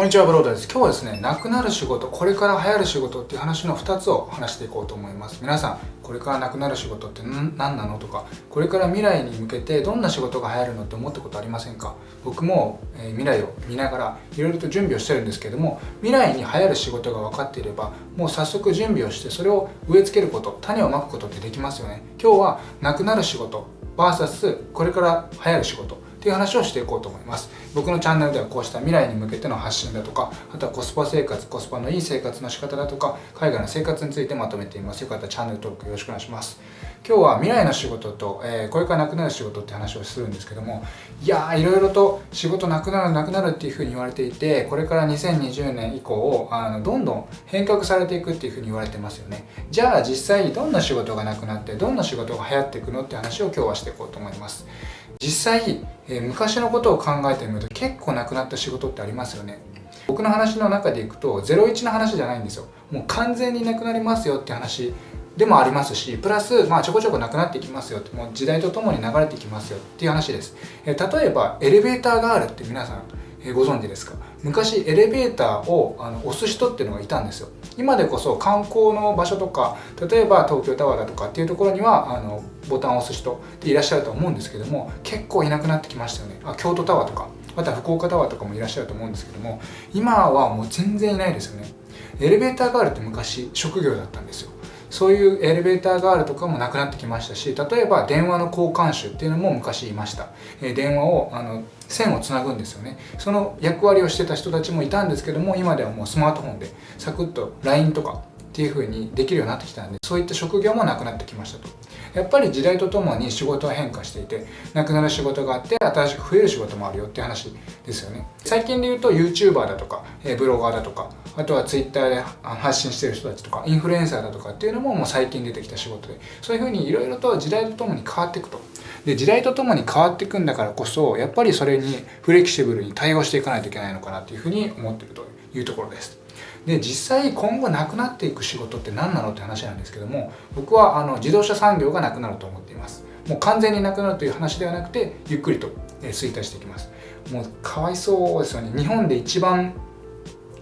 こんにちは、ブロードです。今日はですね、なくなる仕事、これから流行る仕事っていう話の2つを話していこうと思います。皆さん、これからなくなる仕事って何なのとか、これから未来に向けてどんな仕事が流行るのって思ったことありませんか？僕も、えー、未来を見ながらいろいろと準備をしてるんですけども、未来に流行る仕事が分かっていれば、もう早速準備をして、それを植え付けること、種をまくことってできますよね。今日はなくなる仕事、VS これから流行る仕事っていう話をしていこうと思います。僕のチャンネルではこうした未来に向けての発信だとかあとはコスパ生活コスパのいい生活の仕方だとか海外の生活についてまとめています。よかったらチャンネル登録よろしくお願いします。今日は未来の仕事と、えー、これからなくなる仕事って話をするんですけどもいやーいろいろと仕事なくなるなくなるっていうふうに言われていてこれから2020年以降あのどんどん変革されていくっていうふうに言われてますよね。じゃあ実際にどんな仕事がなくなってどんな仕事が流行っていくのって話を今日はしていこうと思います。実際、えー、昔のことを考えてみると結構なくなった仕事ってありますよね。僕の話の中でいくと01の話じゃないんですよ。もう完全になくなりますよって話でもありますしプラス、まあ、ちょこちょこなくなっていきますよってもう時代とともに流れていきますよっていう話です、えー、例えばエレベーターガールって皆さんえご存知ですか？昔エレベーターをあの押す人っていうのがいたんですよ。今でこそ観光の場所とか例えば東京タワーだとかっていうところにはあのボタンを押す人っていらっしゃると思うんですけども結構いなくなってきましたよね。あ京都タワーとかまた福岡タワーとかもいらっしゃると思うんですけども今はもう全然いないですよね。エレベーターガールって昔職業だったんですよ。そういうエレベーターガールとかもなくなってきましたし例えば電話の交換手っていうのも昔いました、え電話をあの線をつなぐんですよね。その役割をしてた人たちもいたんですけども今ではもうスマートフォンでサクッと LINE とかっていう風にできるようになってきたんでそういった職業もなくなってきましたと。やっぱり時代とともに仕事は変化していてなくなる仕事があって新しく増える仕事もあるよって話ですよね。最近で言うと YouTuber だとかブロガーだとかあとは Twitter で発信してる人たちとかインフルエンサーだとかっていうのももう最近出てきた仕事でそういう風にいろいろと時代とともに変わっていくと。で時代とともに変わっていくんだからこそやっぱりそれにフレキシブルに対応していかないといけないのかなっていうふうに思ってるというところです。で実際今後なくなっていく仕事って何なのって話なんですけども僕はあの自動車産業がなくなると思っています。もう完全になくなるという話ではなくてゆっくりと衰退していきます。もうかわいそうですよね。日本で一番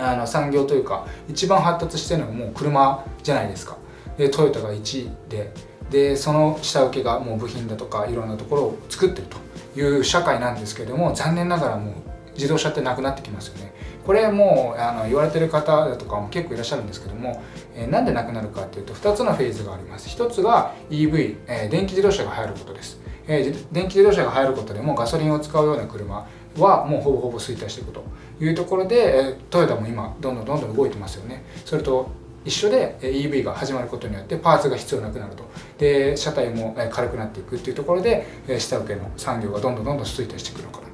あの産業というか一番発達してるのはもう車じゃないですか。でトヨタが1位ででその下請けがもう部品だとかいろんなところを作ってるという社会なんですけれども残念ながらもう自動車ってなくなってきますよね。これもうあの言われてる方だとかも結構いらっしゃるんですけども、えー、なんでなくなるかっていうと2つのフェーズがあります。1つが EV、えー、電気自動車が入ることです、えー、電気自動車が入ることでもガソリンを使うような車はもうほぼほぼ衰退していくというところで、え、トヨタも今どんどんどんどん動いてますよね。それと一緒で EV が始まることによってパーツが必要なくなると。で車体も軽くなっていくっていうところで下請けの産業がどんどんどんどん衰退していくのかな。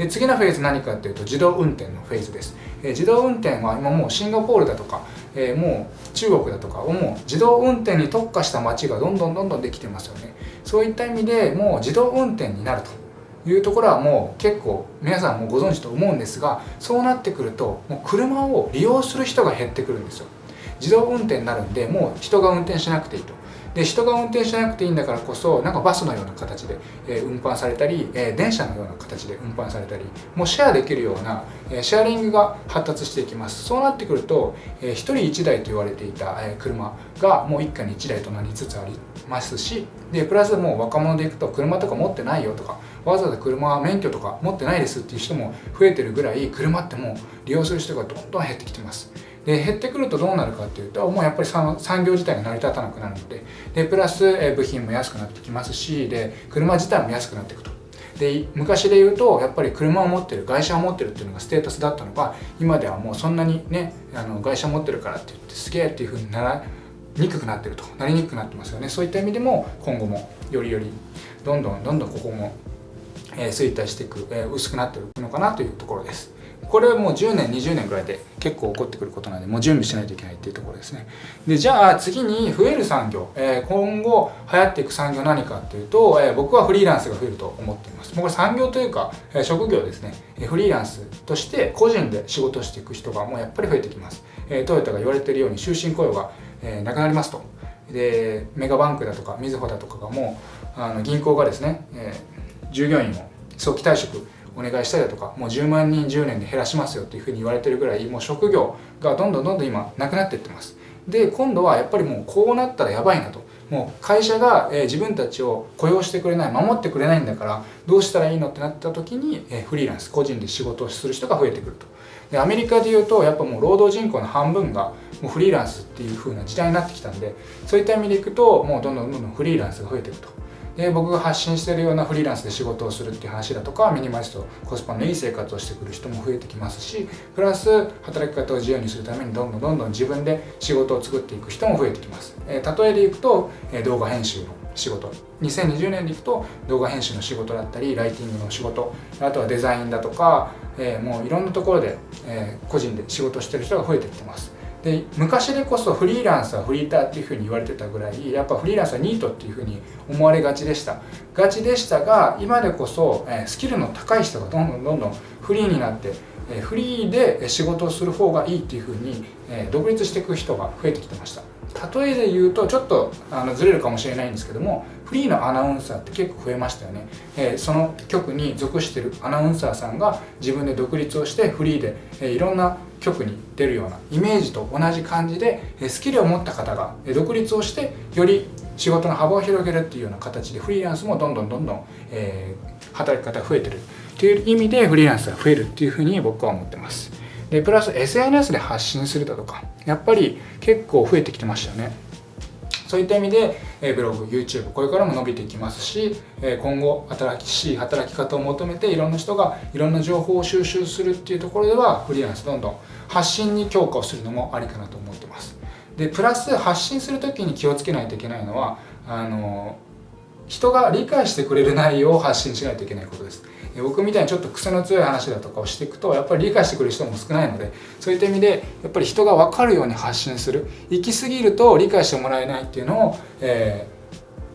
で次のフェーズ何かっていうと自動運転のフェーズです、え自動運転は今もうシンガポールだとか、えもう中国だとかもう自動運転に特化した街がどんどんどんどんできてますよね。そういった意味でもう自動運転になるというところはもう結構皆さんもご存知と思うんですがそうなってくるともう車を利用する人が減ってくるんですよ。自動運転になるんでもう人が運転しなくていいと。で人が運転しなくていいんだからこそなんかバスのような形で、え運搬されたり、え電車のような形で運搬されたりもうシェアできるような、えシェアリングが発達していきます。そうなってくると、え1人1台と言われていた、え車がもう一家に1台となりつつありますしでプラスもう若者でいくと車とか持ってないよとかわざわざ車は免許とか持ってないですっていう人も増えてるぐらい車ってもう利用する人がどんどん減ってきてます。で減ってくるとどうなるかっていうともうやっぱり産業自体が成り立たなくなるのででプラス、部品も安くなってきますしで車自体も安くなっていくと。で昔で言うとやっぱり車を持ってる会社を持ってるっていうのがステータスだったのが今ではもうそんなにねあの会社持ってるからって言ってすげえっていうふうにならにくくなってると。なりにくくなってますよね。そういった意味でも今後もよりよりどんどんどんどんここも、え、衰退していく、え、薄くなっていくのかなというところです。これはもう10年20年ぐらいで結構起こってくることなんでもう準備しないといけないっていうところですね。でじゃあ次に増える産業、えー、今後流行っていく産業何かっていうと、えー、僕はフリーランスが増えると思っています。もうこれ産業というか、えー、職業ですね。フリーランスとして個人で仕事していく人がもうやっぱり増えてきます、えトヨタが言われているように終身雇用が、えなくなりますと。でメガバンクだとかみずほだとかがもうあの銀行がですね、え従業員を早期退職お願いしたりだとかもう10万人10年で減らしますよっていうふうに言われてるぐらいもう職業がどんどんどんどん今なくなっていってます。で今度はやっぱりもうこうなったらやばいなと。もう会社が、え自分たちを雇用してくれない守ってくれないんだからどうしたらいいのってなった時に、えフリーランス個人で仕事をする人が増えてくると。でアメリカでいうとやっぱもう労働人口の半分がもうフリーランスっていう風な時代になってきたんでそういった意味でいくともうどんどんどんどんフリーランスが増えていくと。で僕が発信してるようなフリーランスで仕事をするっていう話だとかミニマリストコスパのいい生活をしてくる人も増えてきますしプラス働き方を自由にするためにどんどんどんどん自分で仕事を作っていく人も増えてきます、えー、例えでいくと、えー、動画編集の仕事。2020年でいくと動画編集の仕事だったりライティングの仕事。あとはデザインだとか、えー、もういろんなところで、え個人で仕事してる人が増えてきてます。で昔でこそフリーランスはフリーターっていうふうに言われてたぐらいやっぱフリーランスはニートっていうふうに思われがちでした。がちでしたが今でこそ、スキルの高い人がどんどんどんどんフリーになってフリーで仕事をする方がいいっていうふうに、独立していく人が増えてきてました。例えで言うとちょっとあのずれるかもしれないんですけどもフリーのアナウンサーって結構増えましたよね、えー、その局に属してるアナウンサーさんが自分で独立をしてフリーで、えー、いろんな局に出るようなイメージと同じ感じで、えスキルを持った方が独立をしてより仕事の幅を広げるっていうような形でフリーランスもどんどんどんどん、えー、働き方が増えてるっていう意味でフリーランスが増えるっていうふうに僕は思ってます。でプラス SNS で発信するだとかやっぱり結構増えてきてましたよね。そういった意味で、えブログ YouTube これからも伸びていきますし、え今後新しい働き方を求めていろんな人がいろんな情報を収集するっていうところではフリーランスどんどん発信に強化をするのもありかなと思ってます。でプラス発信する時に気をつけないといけないのはあの人が理解してくれる内容を発信しないといけないことです。僕みたいにちょっと癖の強い話だとかをしていくとやっぱり理解してくれる人も少ないのでそういった意味でやっぱり人が分かるように発信する。行き過ぎると理解してもらえないっていうのを、え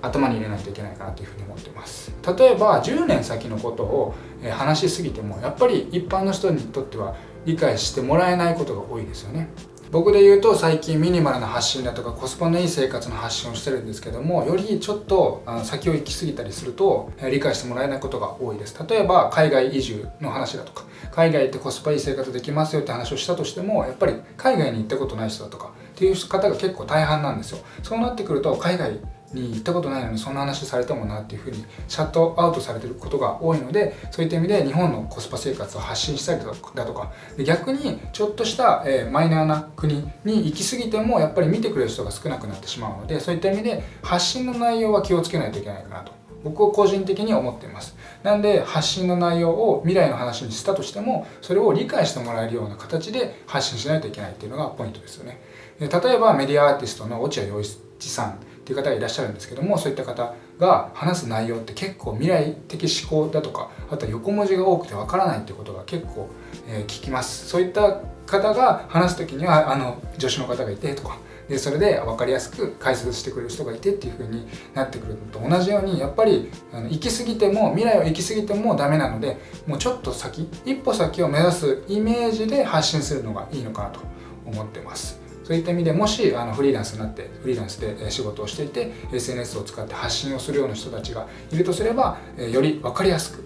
ー、頭に入れないといけないかなというふうに思ってます。例えば10年先のことを話しすぎてもやっぱり一般の人にとっては理解してもらえないことが多いですよね。僕で言うと最近ミニマルな発信だとかコスパのいい生活の発信をしてるんですけどもよりちょっと先を行き過ぎたりすると理解してもらえないことが多いです。例えば海外移住の話だとか海外行ってコスパいい生活できますよって話をしたとしてもやっぱり海外に行ったことない人だとかっていう方が結構大半なんですよ。そうなってくると海外に行ったことないのにそんな話されてもなっていうふうにシャットアウトされてることが多いのでそういった意味で日本のコスパ生活を発信したりだとかで逆にちょっとした、えマイナーな国に行き過ぎてもやっぱり見てくれる人が少なくなってしまうのでそういった意味で発信の内容は気をつけないといけないかなと。僕は個人的に思っています。なんで発信の内容を未来の話にしたとしてもそれを理解してもらえるような形で発信しないといけないっていうのがポイントですよね。例えばメディアアーティストの落合陽一さん。っていう方がいらっしゃるんですけどもそういった方が話す内容って結構未来的思考だとかあとは横文字が多くてわからないっていうことが結構、え、聞きますそういった方が話す時にはあの助手の方がいてとかでそれで分かりやすく解説してくれる人がいてっていう風になってくるのと同じようにやっぱりあの行き過ぎても未来を行き過ぎてもダメなのでもうちょっと先一歩先を目指すイメージで発信するのがいいのかなと思ってます。そういった意味でもしあのフリーランスになってフリーランスで仕事をしていて SNS を使って発信をするような人たちがいるとすればより分かりやすく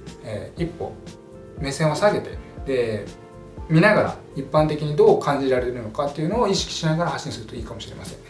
一歩目線を下げてで見ながら一般的にどう感じられるのかっていうのを意識しながら発信するといいかもしれませんね。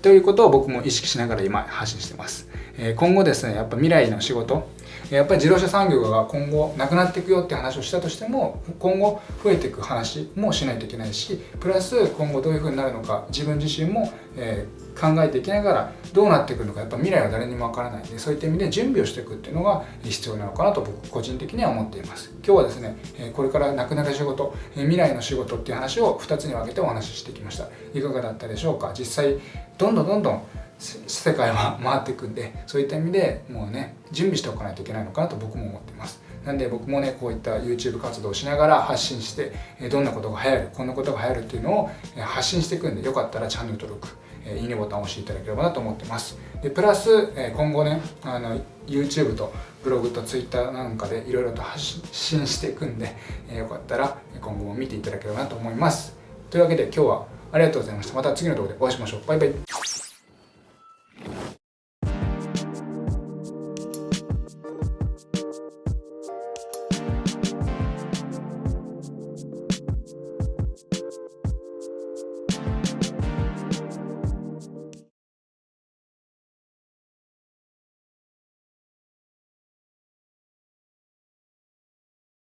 ということを僕も意識しながら今発信してます。今後ですね、やっぱ未来の仕事、やっぱり自動車産業が今後なくなっていくよって話をしたとしても今後増えていく話もしないといけないしプラス今後どういうふうになるのか自分自身も、えー、考えていきながらどうなっていくのかやっぱ未来は誰にもわからないのでそういった意味で準備をしていくっていうのが必要なのかなと僕個人的には思っています。今日はですねこれからなくなる仕事未来の仕事っていう話を2つに分けてお話ししてきました。いかがだったでしょうか？実際どんどんどんどん世界は回っていくんでそういった意味でもうね準備しておかないといけないのかなと僕も思ってます。なんで僕もねこういった YouTube 活動をしながら発信してどんなことが流行るこんなことが流行るっていうのを発信していくんでよかったらチャンネル登録いいねボタンを押していただければなと思ってます。でプラス今後ねあの YouTube とブログと Twitter なんかでいろいろと発信していくんでよかったら今後も見ていただければなと思います。というわけで今日はありがとうございました。また次の動画でお会いしましょう。バイバイ。